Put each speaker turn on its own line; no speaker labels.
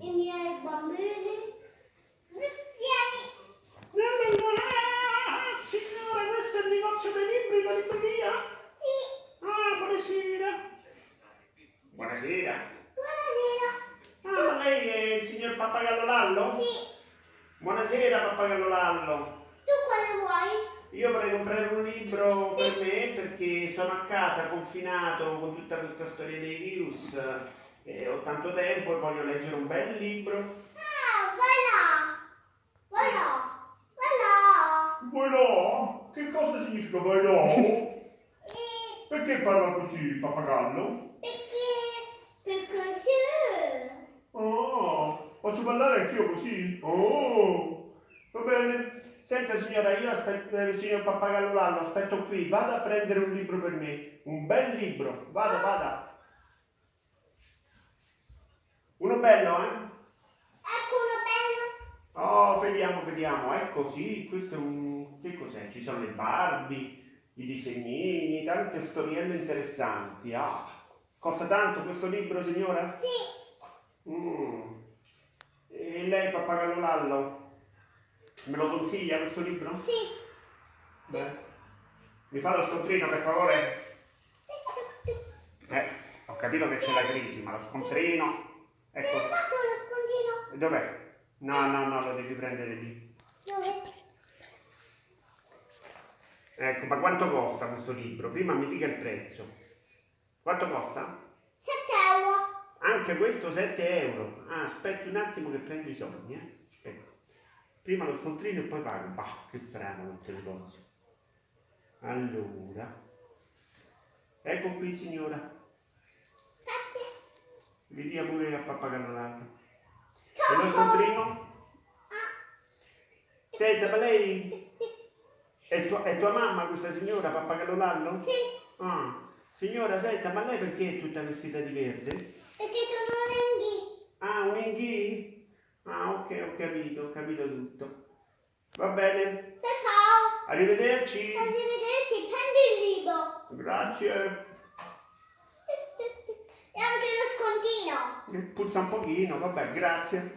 i miei bambini. Vieni.
Ah, signora, questo è il negozio dei libri, la libreria?
Sì,
Ah, buonasera. Buonasera.
buonasera.
Ah, lei è il signor Pappagallo Lallo?
Sì,
Buonasera, Pappagallo Lallo.
tu quale vuoi?
Io vorrei comprare un libro per me perché sono a casa confinato con tutta questa storia dei virus e ho tanto tempo e voglio leggere un bel libro.
Ah, vai là. Vai là. Vai là.
Vai là? Che cosa significa vai là?
E
Perché parla così, Pappagallo?
perché? Perché sì.
Oh, posso parlare anch'io così? Oh, va bene. Senta signora, io aspetto il signor Pappagallo Lallo, aspetto qui, vada a prendere un libro per me, un bel libro, vada, vada. Uno bello, eh?
Ecco una bella.
Oh, vediamo, vediamo, ecco sì, questo è un... che cos'è? Ci sono le Barbie, i disegnini, tante storielle interessanti. Ah, costa tanto questo libro signora?
Sì,
Mm. E lei, Pappagallo Lallo, me lo consiglia questo libro?
sì.
Beh. Mi fa lo scontrino per favore? Eh, ho capito che c'è la crisi, ma lo scontrino... Ecco,
hai fatto lo scondino?
dov'è? No, no, no, lo devi prendere lì.
Dove?
Ecco, ma quanto costa questo libro? Prima mi dica il prezzo. Quanto costa?
7 euro.
Anche questo 7 euro. Ah, aspetti un attimo che prendo i soldi, eh. Aspetta. Prima lo scontrino e poi pago. Bah, che strano questo negozio. Allora. Ecco qui signora. Vi dia pure a pappagallo l'altro. E lo scontrino? Senta, ma lei è tua, è tua mamma questa signora, pappagallo Lallo?
Sì,
Ah, signora, senta, ma lei perché è tutta vestita di verde?
perché sono lunghi.
Ah, un inghì? Ah, ok, ho capito, ho capito tutto. Va bene,
Ciao ciao.
arrivederci.
Arrivederci, prendi il libro.
Grazie.
E anche lo scontino.
Puzza un pochino, vabbè, grazie.